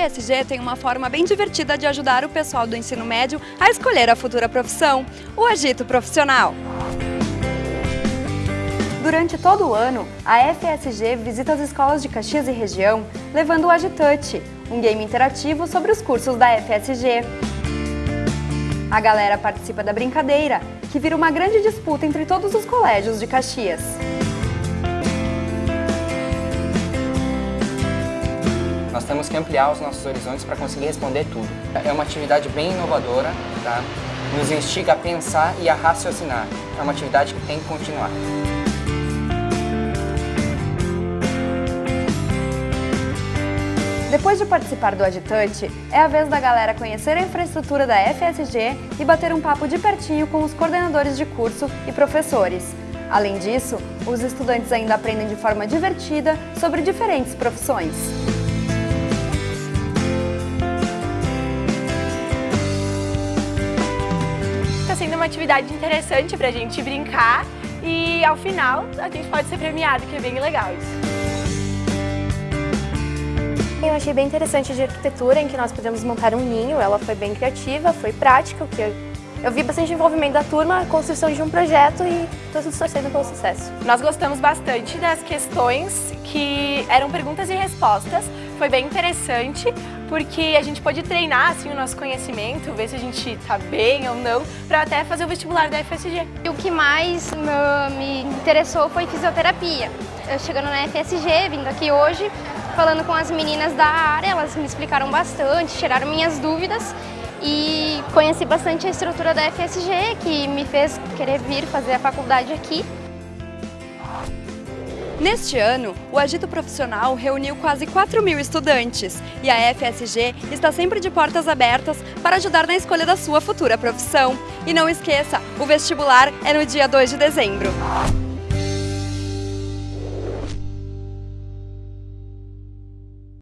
FSG tem uma forma bem divertida de ajudar o pessoal do ensino médio a escolher a futura profissão, o agito profissional. Durante todo o ano, a FSG visita as escolas de Caxias e região, levando o Agitouch, um game interativo sobre os cursos da FSG. A galera participa da brincadeira, que vira uma grande disputa entre todos os colégios de Caxias. Temos que ampliar os nossos horizontes para conseguir responder tudo. É uma atividade bem inovadora, tá? nos instiga a pensar e a raciocinar. É uma atividade que tem que continuar. Depois de participar do Agitante, é a vez da galera conhecer a infraestrutura da FSG e bater um papo de pertinho com os coordenadores de curso e professores. Além disso, os estudantes ainda aprendem de forma divertida sobre diferentes profissões. Uma atividade interessante para a gente brincar e ao final a gente pode ser premiado, que é bem legal isso. Eu achei bem interessante de arquitetura, em que nós pudemos montar um ninho, ela foi bem criativa, foi prática, o que eu, eu vi bastante envolvimento da turma, a construção de um projeto e todos torcendo pelo sucesso. Nós gostamos bastante das questões que eram perguntas e respostas, foi bem interessante, porque a gente pode treinar assim, o nosso conhecimento, ver se a gente está bem ou não, para até fazer o vestibular da FSG. O que mais me interessou foi fisioterapia. Eu chegando na FSG, vindo aqui hoje, falando com as meninas da área, elas me explicaram bastante, tiraram minhas dúvidas e conheci bastante a estrutura da FSG, que me fez querer vir fazer a faculdade aqui. Neste ano, o Agito Profissional reuniu quase 4 mil estudantes e a FSG está sempre de portas abertas para ajudar na escolha da sua futura profissão. E não esqueça, o vestibular é no dia 2 de dezembro.